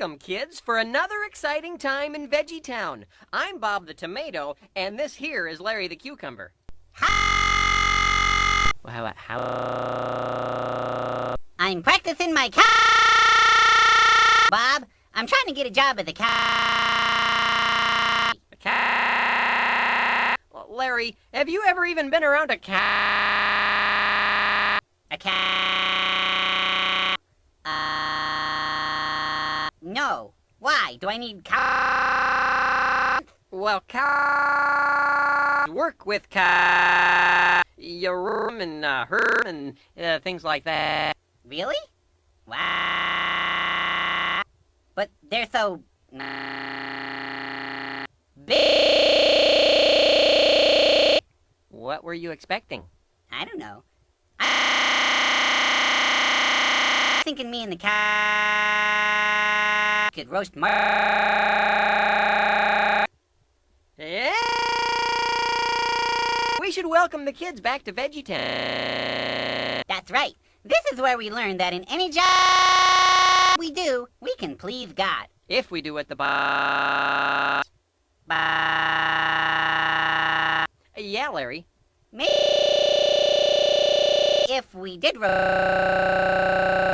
Welcome, kids, for another exciting time in Veggie Town. I'm Bob the Tomato, and this here is Larry the Cucumber. Well, how? how... I'm practicing my cat. Bob, I'm trying to get a job at the. Well, Larry, have you ever even been around a cat? Uh. Why? Do I need cat? Well, cat. Work with cat. Your room and uh, her and uh, things like that. Really? Wow. But they're so. big. What were you expecting? I don't know. I Thinking me and the cat could roast Mar. Yeah. We should welcome the kids back to Veggie Town. That's right. This is where we learn that in any job we do, we can please God. If we do what the boss. Ba- Yeah, Larry. Me. If we did roast.